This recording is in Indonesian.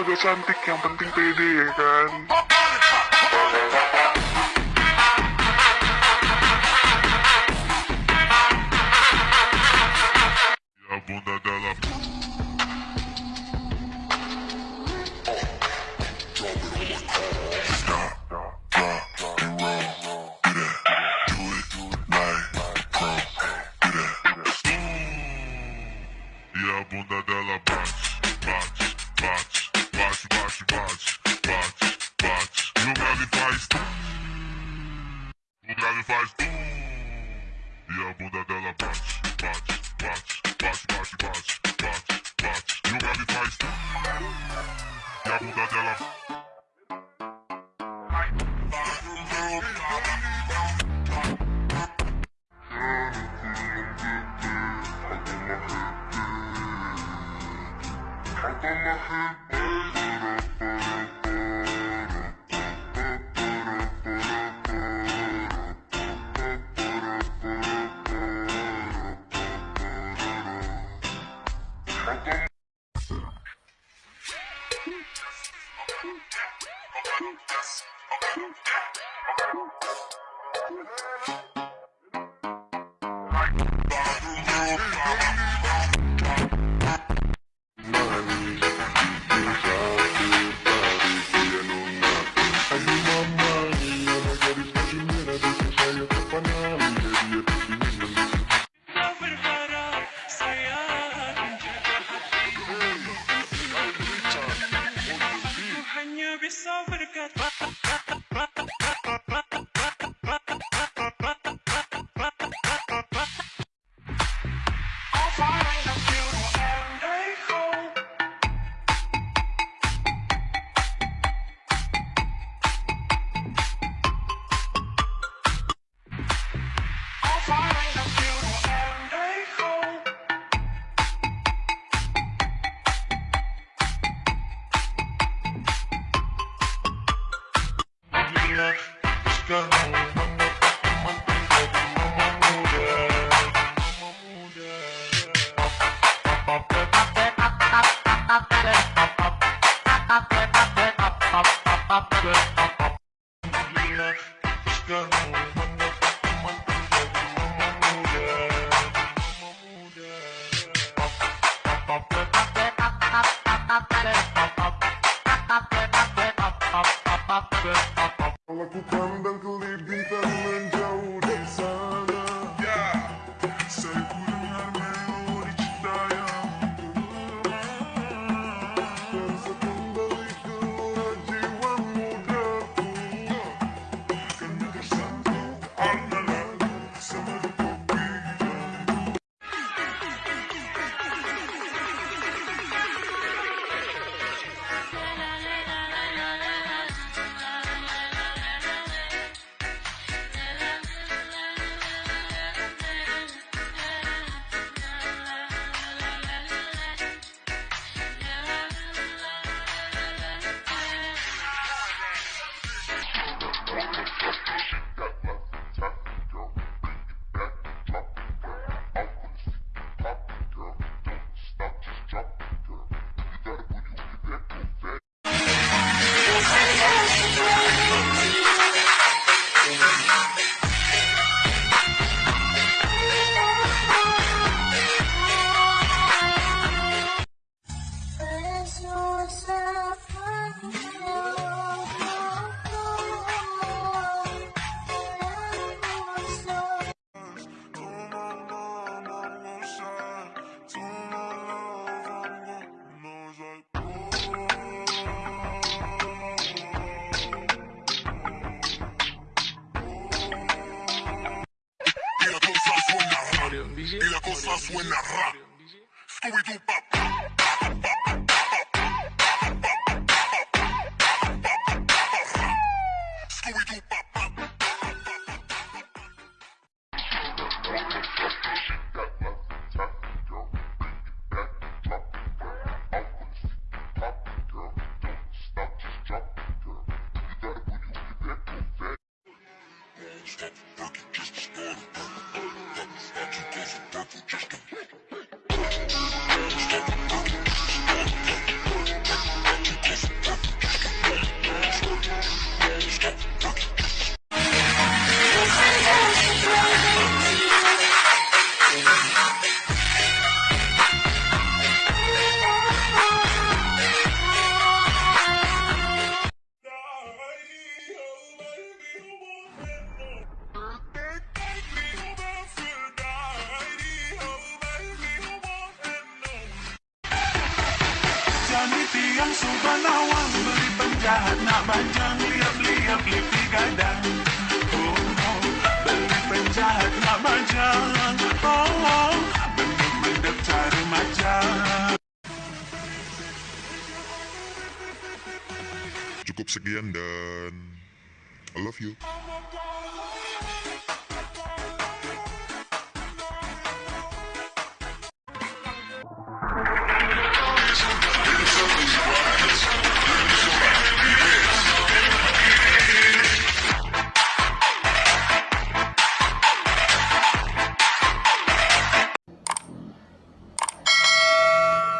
agak cantik yang penting pede ya kan? Ya bunda dalam. Ya bunda dalam. faz E a bunda dela bate, bate, bate, bate, bate, bate, bate, bate. E o grave faz tudo E a bunda dela I'm a Like Pop, pop, pop, pop, pop, pop, pop, pop, pop, pop, pop, Como é que o plano da y la cosa suena rap. Scooby-Doo pop. stop, working just started. Not too close to purple, just a Jadi tiang subhanawang Beli penjahat nak bajang Liap-liap lipi gadang Oh, oh Beli penjahat nak bajang Oh, oh Bendep-bendep cari macam Cukup sekian dan I love you.